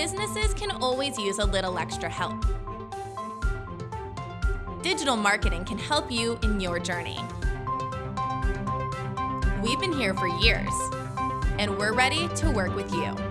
businesses can always use a little extra help. Digital marketing can help you in your journey. We've been here for years, and we're ready to work with you.